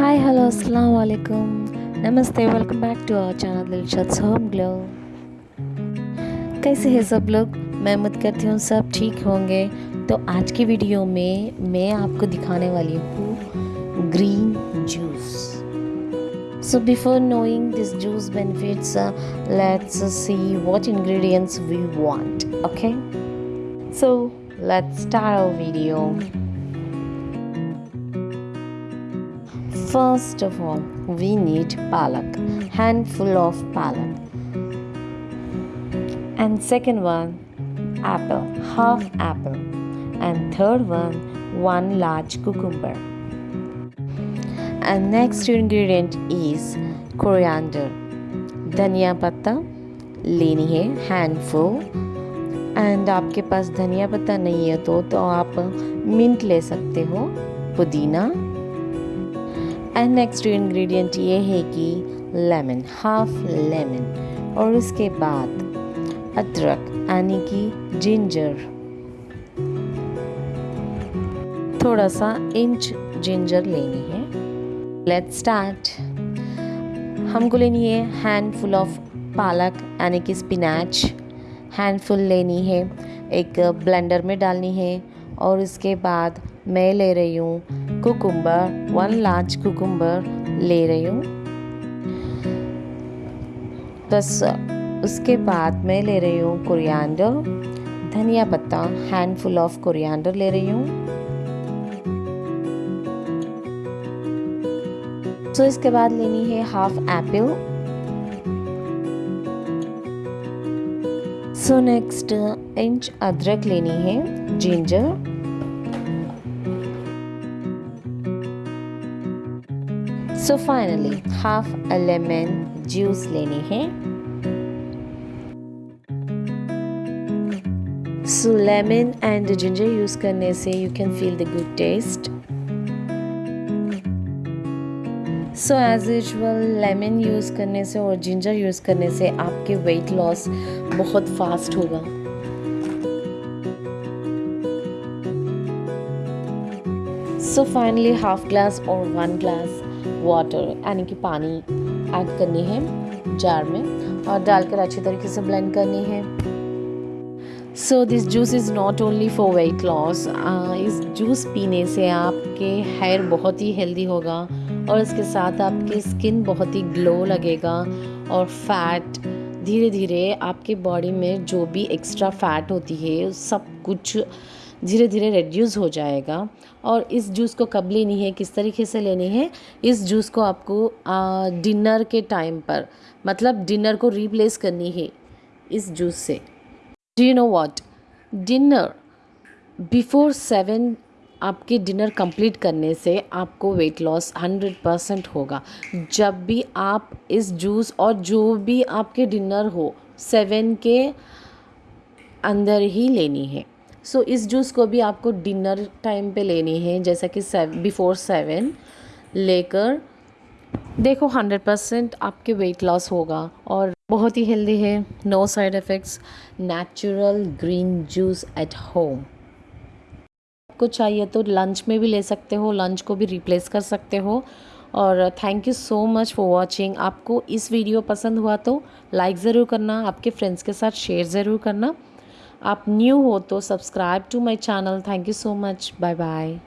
Hi hello अस्सलाम वालेकुम नमस्ते welcome back to our channel Dilshad home glow कैसे हैं सब लोग? मैं उम्मीद करती हूँ सब ठीक होंगे। तो आज की वीडियो में मैं आपको दिखाने वाली हूँ green juice so before knowing this juice benefits let's see what ingredients we want okay so let's start our video First of all, we need palak, handful of palak. And second one, apple, half apple. And third one, one large cucumber. And next ingredient is coriander. धनिया पत्ता लेनी है handful and आपके पास धनिया पत्ता नहीं है तो तो आप मिंट ले सकते हो पुदीना एंड नेक्स्ट इंग्रेडिएंट ये है कि लेमन हाफ़ लेमन और उसके बाद अदरक, यानी कि जिंजर थोड़ा सा इंच जिंजर लेनी है. लेट्स स्टार्ट हमको लेनी है हैंडफुल ऑफ़ पालक, यानी कि स्पिनैच हैंडफुल लेनी है, एक ब्लेंडर में डालनी है. और उसके बाद मैं ले रही हूँ कुकुम्बर, वन लार्ज कुकुम्बर ले रही हूँ। बस उसके बाद मैं ले रही हूँ कोरिएंडर। धनिया पत्ता हैंडफुल ऑफ़ कोरिएंडर ले रही हूँ। सो इसके बाद लेनी है half apple so next inch अदरक लेनी है ginger so finally half a lemon juice लेनी है। So lemon and ginger use करने से you can feel the good taste so as usual lemon use करने से और जिंजर यूज़ करने से आपके वेट लॉस बहुत फास्ट होगा। सो फाइनली हाफ़ ग्लास और वन ग्लास वाटर यानी कि पानी ऐड करनी है जार में और डालकर अच्छी तरीके से ब्लेंड करनी है। So this juice is not only for weight loss इस जूस पीने से आपके हेयर बहुत ही हेल्दी होगा और इसके साथ आपकी स्किन बहुत ही ग्लो लगेगा और फैट धीरे धीरे आपके बॉडी में जो भी एक्स्ट्रा फैट होती है, सब कुछ धीरे धीरे रिड्यूस हो जाएगा। और इस जूस को कब लेनी है, किस तरीके से लेनी है, इस जूस को आपको डिनर के टाइम पर मतलब डिनर को रिप्लेस करनी है इस जूस से। Do you know what dinner before seven आपके डिनर कंप्लीट करने से आपको वेट लॉस हंड्रेड परसेंट होगा। जब भी आप इस जूस और जो भी आपके डिनर हो सेवन के अंदर ही लेनी है। सो so, इस जूस को भी आपको डिनर टाइम पे लेनी है जैसा कि बिफोर सेवन लेकर देखो हंड्रेड परसेंट आपके वेट लॉस होगा और बहुत ही हेल्दी है no side effects natural green juice at home आपको चाहिए तो लंच में भी ले सकते हो लंच को भी रिप्लेस कर सकते हो और thank you so much for watching आपको इस वीडियो पसंद हुआ तो लाइक ज़रूर करना आपके फ्रेंड्स के साथ शेयर ज़रूर करना। आप न्यू हो तो subscribe to my channel thank you so much bye bye